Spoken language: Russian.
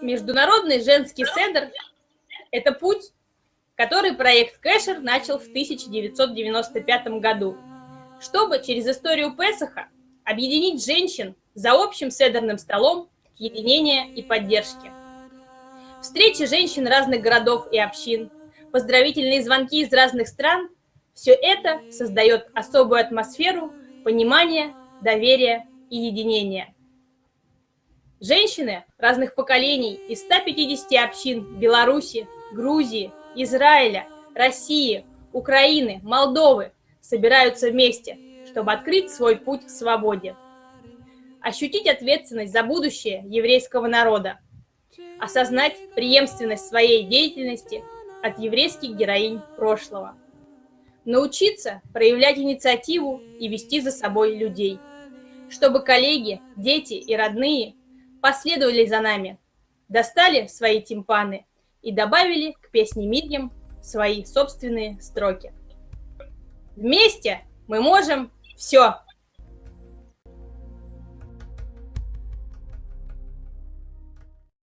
Международный женский седр – это путь, который проект Кэшер начал в 1995 году, чтобы через историю Песаха объединить женщин за общим седерным столом единения и поддержки. Встречи женщин разных городов и общин, поздравительные звонки из разных стран – все это создает особую атмосферу понимания, доверия и единения. Женщины разных поколений из 150 общин Беларуси, Грузии, Израиля, России, Украины, Молдовы собираются вместе, чтобы открыть свой путь к свободе. Ощутить ответственность за будущее еврейского народа. Осознать преемственность своей деятельности от еврейских героинь прошлого. Научиться проявлять инициативу и вести за собой людей. Чтобы коллеги, дети и родные последовали за нами, достали свои тимпаны и добавили к песне Мирьям свои собственные строки. Вместе мы можем все!